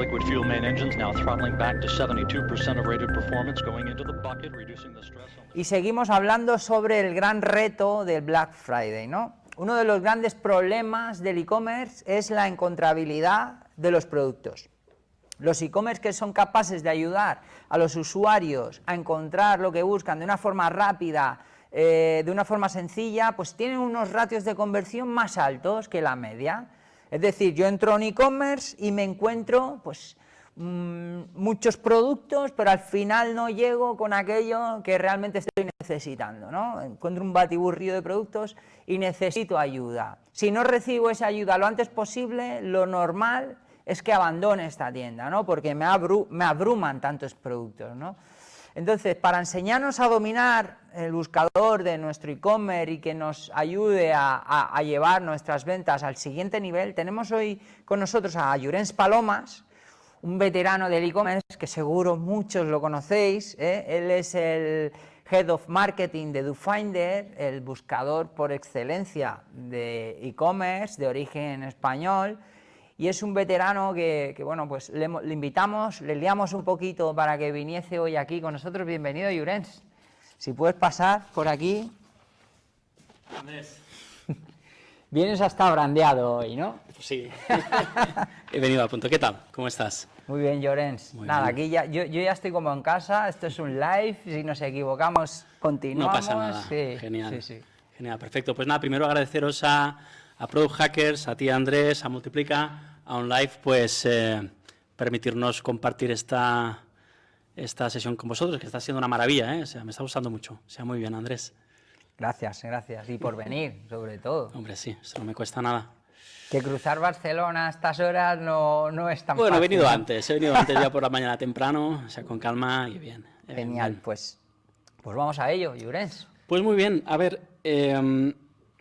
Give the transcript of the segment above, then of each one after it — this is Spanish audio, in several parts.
Liquid fuel main engines now throttling back to 72% of rated performance, going into the bucket, reducing the stress Y seguimos hablando sobre el gran reto del Black Friday, ¿no? Uno de los grandes problemas del e-commerce es la encontrabilidad de los productos. Los e-commerce que son capaces de ayudar a los usuarios a encontrar lo que buscan de una forma rápida, eh, de una forma sencilla, pues tienen unos ratios de conversión más altos que la media. Es decir, yo entro en e-commerce y me encuentro pues, mm, muchos productos, pero al final no llego con aquello que realmente estoy necesitando. ¿no? Encuentro un batiburrillo de productos y necesito ayuda. Si no recibo esa ayuda lo antes posible, lo normal es que abandone esta tienda, ¿no? porque me, me abruman tantos productos. ¿no? Entonces, para enseñarnos a dominar el buscador de nuestro e-commerce y que nos ayude a, llevar nuestras ventas al siguiente nivel, tenemos hoy con nosotros a Llorens Palomas, un veterano del e-commerce que seguro muchos lo conocéis, ¿eh? él es el Head of Marketing de DoFinder, el buscador por excelencia de e-commerce de origen español, y es un veterano que, bueno, pues le, invitamos, le liamos un poquito para que viniese hoy aquí con nosotros. Bienvenido, Llorens. Si puedes pasar por aquí. Andrés. Vienes hasta brandeado hoy, ¿no? Sí. He venido a punto. ¿Qué tal? ¿Cómo estás? Muy bien, Llorens. Nada, aquí ya, yo, ya estoy como en casa, esto es un live, si nos equivocamos, continuamos. No pasa nada. Genial. Genial, perfecto. Pues nada, primero agradeceros a, a Product Hackers, a ti Andrés, a Multiplica, a OnLive, pues eh, permitirnos compartir esta, esta sesión con vosotros, que está siendo una maravilla, ¿eh? o sea, me está gustando mucho. sea, muy bien, Andrés. Gracias, gracias. Y por venir, sobre todo. Hombre, sí, eso no me cuesta nada. Que cruzar Barcelona a estas horas no, no es tan bueno, fácil. Bueno, he venido antes, he venido antes ya por la mañana temprano, o sea, con calma y bien. Genial, pues, pues vamos a ello, Llorens. Pues muy bien, a ver, eh,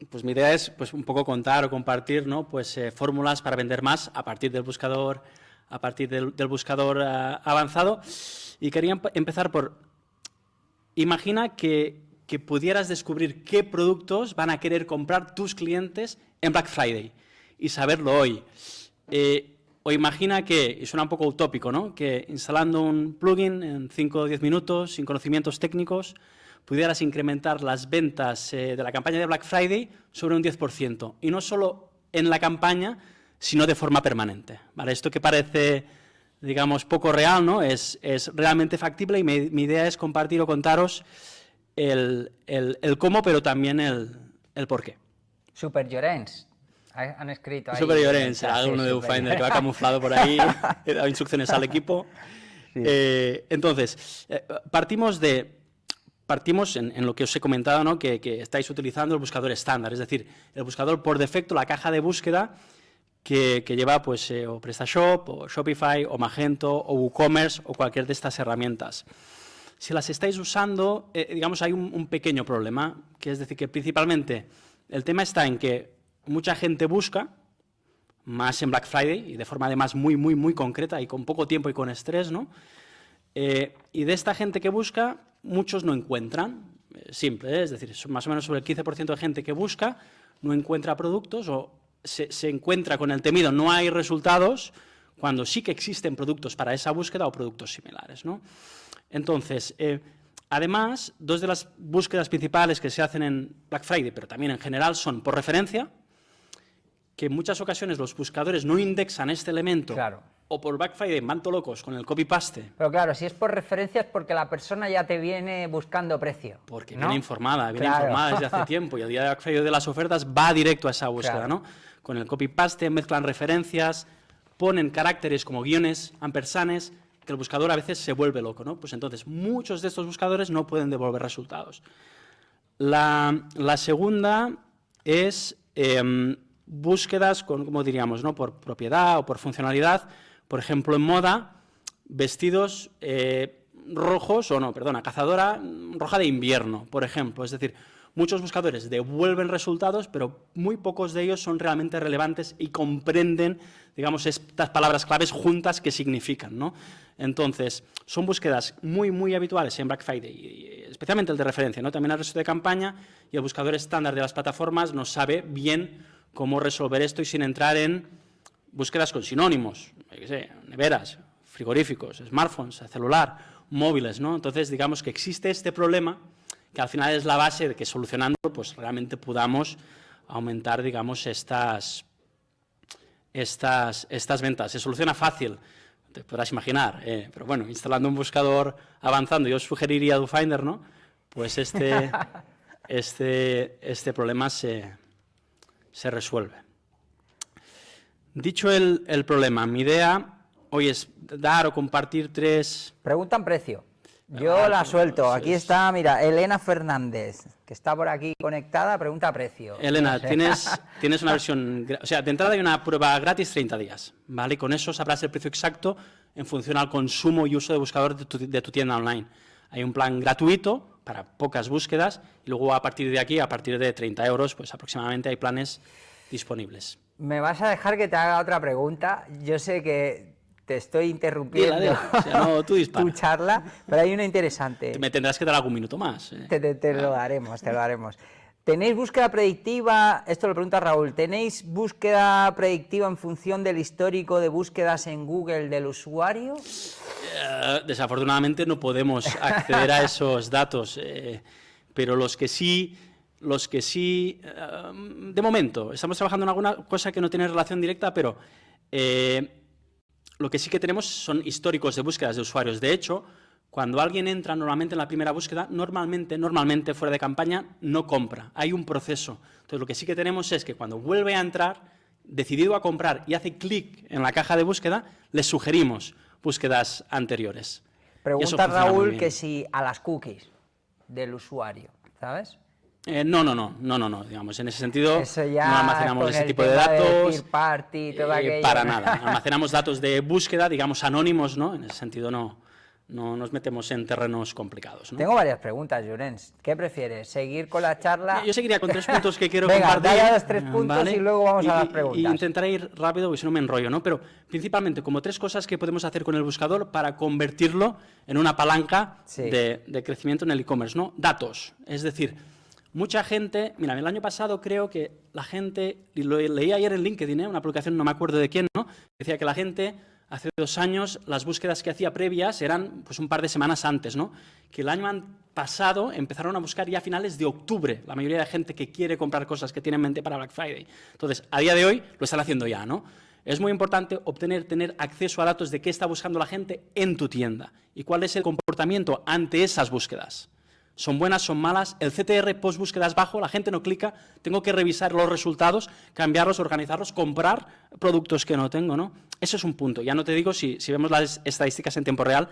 pues mi idea es pues, un poco contar o compartir ¿no? pues, eh, fórmulas para vender más a partir del buscador, a partir del, buscador eh, avanzado. Y quería empezar por, imagina que, que, pudieras descubrir qué productos van a querer comprar tus clientes en Black Friday y saberlo hoy. Eh, o imagina que, y suena un poco utópico, ¿no? que instalando un plugin en 5 o 10 minutos, sin conocimientos técnicos, pudieras incrementar las ventas eh, de la campaña de Black Friday sobre un 10%, y no solo en la campaña, sino de forma permanente. ¿vale? Esto que parece, digamos, poco real, ¿no? es, es realmente factible y mi, idea es compartir o contaros el, el, cómo, pero también el, el por qué. Super Llorens. Han escrito ahí. Super Llorens, uno de Ufinder que va camuflado por ahí, he dado instrucciones al equipo. Eh, entonces, eh, partimos de partimos en, lo que os he comentado, ¿no? que, estáis utilizando el buscador estándar, es decir, el buscador por defecto, la caja de búsqueda que, lleva pues, eh, o PrestaShop, o Shopify, o Magento, o WooCommerce, o cualquier de estas herramientas. Si las estáis usando, eh, digamos, hay un, pequeño problema, que es decir, que principalmente el tema está en que mucha gente busca, más en Black Friday, y de forma además muy, muy, muy concreta, y con poco tiempo y con estrés, ¿no? Eh, y de esta gente que busca, muchos no encuentran, eh, simple, ¿eh? es decir, más o menos sobre el 15% de gente que busca no encuentra productos o se, encuentra con el temido no hay resultados cuando sí que existen productos para esa búsqueda o productos similares. ¿no? Entonces, eh, además, dos de las búsquedas principales que se hacen en Black Friday, pero también en general, son por referencia, que en muchas ocasiones los buscadores no indexan este elemento claro o por Black Friday manto locos con el copy-paste. Pero claro, si es por referencia es porque la persona ya te viene buscando precio. Porque viene informada, viene informada desde hace tiempo y el día de Black Friday de las ofertas va directo a esa búsqueda, ¿no? Con el copy-paste mezclan referencias, ponen caracteres como guiones, ampersanes, que el buscador a veces se vuelve loco, ¿no? Pues entonces muchos de estos buscadores no pueden devolver resultados. La, segunda es em, búsquedas con, como diríamos, ¿no? por propiedad o por funcionalidad, por ejemplo, en moda, vestidos eh, rojos, o no, perdona, cazadora roja de invierno, por ejemplo. Es decir, muchos buscadores devuelven resultados, pero muy pocos de ellos son realmente relevantes y comprenden, digamos, estas palabras claves juntas que significan, ¿no? Entonces, son búsquedas muy, muy habituales en Black Friday, especialmente el de referencia, ¿no? También el resto de campaña, y el buscador estándar de las plataformas no sabe bien cómo resolver esto y sin entrar en búsquedas con sinónimos. Yo qué sé, neveras, frigoríficos, smartphones, celular, móviles, ¿no? Entonces, digamos que existe este problema que al final es la base de que solucionando, pues realmente podamos aumentar, digamos, estas, estas, estas ventas. Se soluciona fácil, te podrás imaginar, eh, pero bueno, instalando un buscador avanzando, yo sugeriría DoFinder, ¿no? Pues este, este, este problema se, se resuelve. Dicho el, el problema, mi idea hoy es dar o compartir tres... Preguntan precio. Yo la suelto. Aquí está, mira, Elena Fernández, que está por aquí conectada, pregunta precio. Elena, tienes, tienes una versión, o sea, de entrada hay una prueba gratis 30 días, ¿vale? Y con eso sabrás el precio exacto en función al consumo y uso de buscador de tu, de tu tienda online. Hay un plan gratuito para pocas búsquedas y luego a partir de aquí, a partir de 30 euros, pues aproximadamente hay planes disponibles. Me vas a dejar que te haga otra pregunta. Yo sé que te estoy interrumpiendo. O sea, no, tú tu charla, pero hay una interesante. Me tendrás que dar algún minuto más. ¿eh? Te, te- te lo daremos, te lo daremos. ¿Tenéis búsqueda predictiva? Esto lo pregunta Raúl. ¿Tenéis búsqueda predictiva en función del histórico de búsquedas en Google del usuario? Eh, desafortunadamente no podemos acceder a esos datos, eh, pero los que sí, los que sí, eh, de momento, estamos trabajando en alguna cosa que no tiene relación directa, pero eh, lo que sí que tenemos son históricos de búsquedas de usuarios. De hecho, cuando alguien entra normalmente en la primera búsqueda, normalmente, normalmente fuera de campaña, no compra. Hay un proceso. Entonces, lo que sí que tenemos es que cuando vuelve a entrar, decidido a comprar y hace clic en la caja de búsqueda, le sugerimos búsquedas anteriores. Pregunta Raúl que si a las cookies del usuario, ¿sabes? Eh, no, no, no, no, no, no, digamos, en ese sentido ya no almacenamos ese tipo de datos. third party, todo eh, para nada, almacenamos datos de búsqueda, digamos, anónimos, ¿no? En ese sentido no, no nos metemos en terrenos complicados, ¿no? Tengo varias preguntas, Llorens. ¿Qué prefieres? ¿Seguir con la charla? Yo seguiría con tres puntos que quiero Venga, compartir. dale a los tres puntos y luego vamos a las Y- preguntas. Y intentaré ir rápido, porque si no me enrollo, ¿no? Pero principalmente como tres cosas que podemos hacer con el buscador para convertirlo en una palanca Sí. de, de crecimiento en el e-commerce, ¿no? Datos, es decir, mucha gente, mira, el año pasado creo que la gente, lo leí ayer en LinkedIn, ¿eh? una publicación, no me acuerdo de quién, ¿no? Decía que la gente hace dos años las búsquedas que hacía previas eran pues un par de semanas antes, ¿no? Que el año pasado empezaron a buscar ya a finales de octubre, la mayoría de gente que quiere comprar cosas que tiene en mente para Black Friday. Entonces, a día de hoy lo están haciendo ya, ¿no? Es muy importante obtener, tener acceso a datos de qué está buscando la gente en tu tienda y cuál es el comportamiento ante esas búsquedas. ¿Son buenas, son malas? El CTR post búsqueda es bajo, la gente no clica, tengo que revisar los resultados, cambiarlos, organizarlos, comprar productos que no tengo, ¿no? Eso es un punto. Ya no te digo si, vemos las estadísticas en tiempo real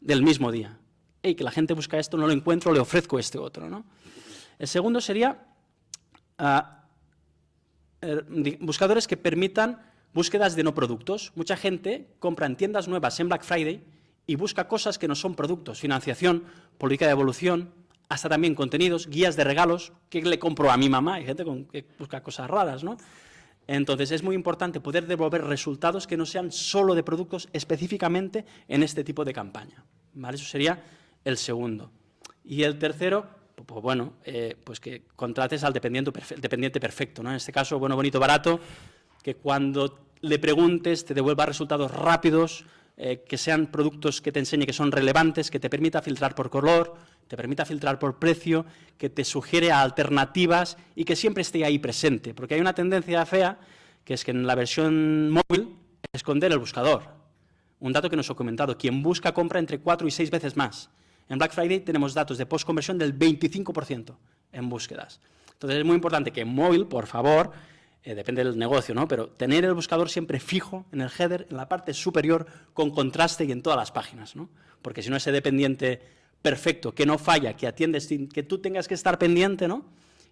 del mismo día. Ey, que la gente busca esto, no lo encuentro, le ofrezco este otro, ¿no? El segundo sería ah, eh, buscadores que permitan búsquedas de no productos. Mucha gente compra en tiendas nuevas en Black Friday y busca cosas que no son productos, financiación, política de evolución, hasta también contenidos, guías de regalos, que le compro a mi mamá, hay gente que busca cosas raras, ¿no? Entonces es muy importante poder devolver resultados que no sean solo de productos específicamente en este tipo de campaña. ¿vale? Eso sería el segundo. Y el tercero, pu- pues bueno, eh, pues que contrates al dependiente, dependiente perfecto. ¿no? En este caso, bueno, bonito, barato, que cuando le preguntes te devuelva resultados rápidos, eh, que sean productos que te enseñe que son relevantes, que te permita filtrar por color, te permita filtrar por precio, que te sugiere alternativas y que siempre esté ahí presente. Porque hay una tendencia fea, que es que en la versión móvil esconder el buscador. Un dato que nos he comentado, quien busca compra entre 4 y 6 veces más. En Black Friday tenemos datos de post-conversión del 25% en búsquedas. Entonces es muy importante que en móvil, por favor, eh, depende del negocio, ¿no? pero tener el buscador siempre fijo en el header, en la parte superior, con contraste y en todas las páginas. ¿no? Porque si no, ese dependiente perfecto, que no falla, que atiende sin que tú tengas que estar pendiente, ¿no?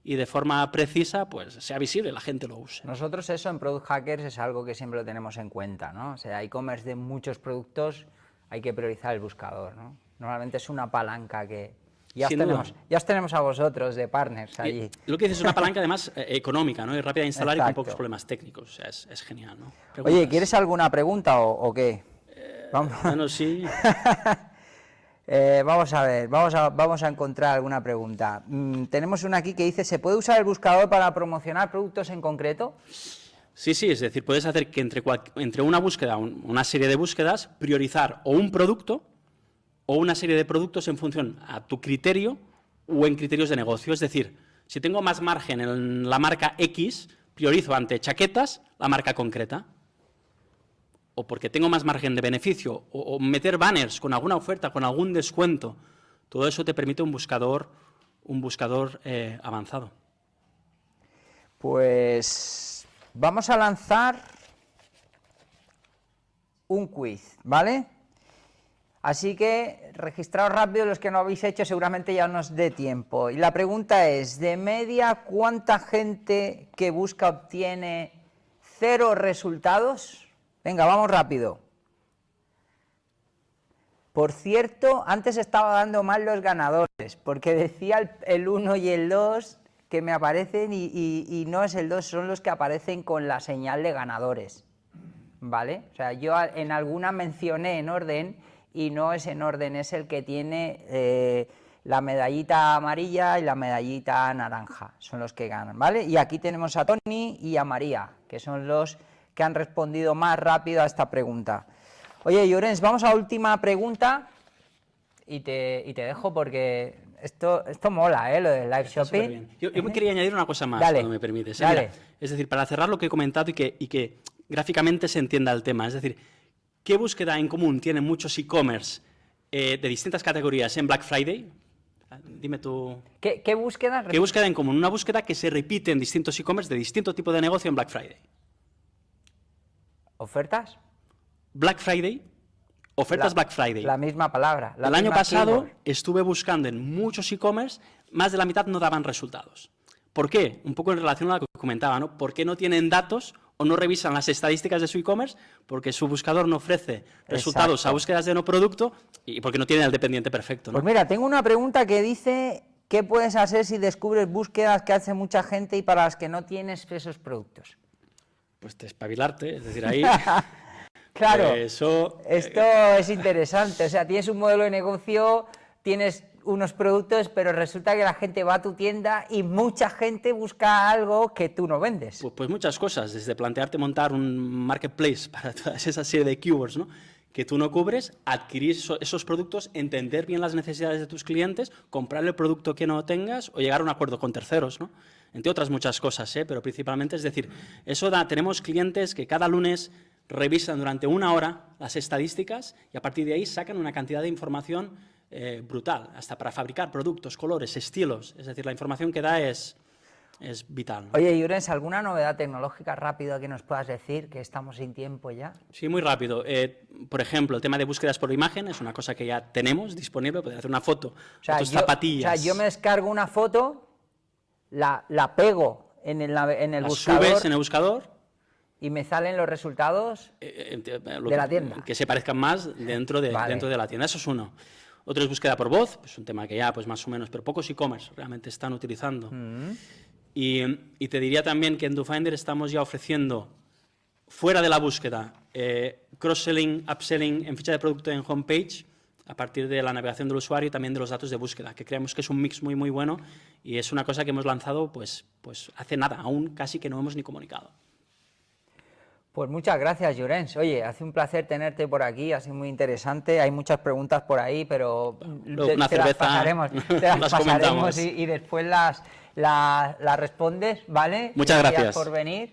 y de forma precisa, pues sea visible, la gente lo use. Nosotros eso en Product Hackers es algo que siempre lo tenemos en cuenta, ¿no? O sea, e-commerce de muchos productos hay que priorizar el buscador, ¿no? Normalmente es una palanca que ya os tenemos, ya os tenemos a vosotros de partners allí. Y Lo que dices es una palanca además eh, económica, ¿no? Y rápida de instalar y con pocos problemas técnicos. O sea, es, es genial, ¿no? Oye. ¿quieres alguna pregunta o, o qué? Vamos, Bueno, sí. eh, vamos a ver, vamos a, vamos a encontrar alguna pregunta. Mm, tenemos una aquí que dice, ¿se puede usar el buscador para promocionar productos en concreto? Sí, sí, es decir, puedes hacer que entre, entre una búsqueda, una serie de búsquedas, priorizar o un producto o una serie de productos en función a tu criterio o en criterios de negocio. Es decir, si tengo más margen en la marca X, priorizo ante chaquetas la marca concreta. O porque tengo más margen de beneficio, o, meter banners con alguna oferta, con algún descuento. Todo eso te permite un buscador, un buscador eh, avanzado. Pues Vamos a lanzar un quiz, ¿vale? Así que registraos rápido los que no habéis hecho, seguramente ya nos dé tiempo. Y la pregunta es, de media, ¿cuánta gente que busca obtiene cero resultados? Venga, vamos rápido. Por cierto, antes estaba dando mal los ganadores, porque decía el 1 y el 2 que me aparecen y, no es el 2, son los que aparecen con la señal de ganadores, ¿vale? O sea, yo en alguna mencioné en orden y no es en orden, es el que tiene eh, la medallita amarilla y la medallita naranja, son los que ganan, ¿vale? Y aquí tenemos a Tony y a María, que son los que han respondido más rápido a esta pregunta. Oye, Llorens, vamos a última pregunta y te, y te dejo porque esto, esto mola, ¿eh? Lo del live shopping. Yo, me quería añadir una cosa más, si me permites. es decir, para cerrar lo que he comentado y que, y que gráficamente se entienda el tema. Es decir, ¿qué búsqueda en común tienen muchos e-commerce eh, de distintas categorías en Black Friday? Dime tú... ¿Qué, qué búsqueda? ¿Qué búsqueda en común? Una búsqueda que se repite en distintos e-commerce de distinto tipo de negocio en Black Friday. ¿Ofertas? Black Friday Ofertas Black Friday. La misma palabra. el año pasado estuve buscando en muchos e-commerce, más de la mitad no daban resultados. ¿Por qué? Un poco en relación a lo que comentaba, ¿no? ¿Por qué no tienen datos o no revisan las estadísticas de su e-commerce? Porque su buscador no ofrece resultados a búsquedas de no producto y porque no tiene el dependiente perfecto. Pues mira, tengo una pregunta que dice, ¿qué puedes hacer si descubres búsquedas que hace mucha gente y para las que no tienes esos productos? Pues te espabilarte, es decir, ahí... Claro, esto es interesante, o sea, tienes un modelo de negocio, tienes unos productos, pero resulta que la gente va a tu tienda y mucha gente busca algo que tú no vendes. Pues, pues muchas cosas, desde plantearte montar un marketplace para toda esa serie de keywords ¿no? que tú no cubres, adquirir esos productos, entender bien las necesidades de tus clientes, comprar el producto que no tengas o llegar a un acuerdo con terceros, ¿no? entre otras muchas cosas, ¿eh? pero principalmente es decir, eso da, tenemos clientes que cada lunes revisan durante una hora las estadísticas y a partir de ahí sacan una cantidad de información eh, brutal, hasta para fabricar productos, colores, estilos. Es decir, la información que da es, es vital. Oye, Yurens, ¿alguna novedad tecnológica rápida que nos puedas decir, que estamos sin tiempo ya? Sí, muy rápido. Eh, por ejemplo, el tema de búsquedas por imagen es una cosa que ya tenemos disponible, puedes hacer una foto de tus zapatillas. O sea, yo me descargo una foto, la, la pego en el, en el la buscador. subes en el buscador y me salen los resultados eh, eh, de la tienda. Que se parezcan más dentro de, dentro de la tienda. Eso es uno. Otro es búsqueda por voz, pues un tema que ya pues más o menos, pero pocos e-commerce realmente están utilizando. Mm. Y, te diría también que en DoFinder estamos ya ofreciendo, fuera de la búsqueda, eh, cross-selling, upselling en ficha de producto en homepage, a partir de la navegación del usuario y también de los datos de búsqueda, que creemos que es un mix muy, muy bueno y es una cosa que hemos lanzado pues, pues hace nada, aún casi que no hemos ni comunicado. Pues muchas gracias, Llorens. Oye, hace un placer tenerte por aquí, ha sido muy interesante. Hay muchas preguntas por ahí, pero te, las pasaremos, y, después las, las, respondes, ¿vale? Muchas gracias. por venir.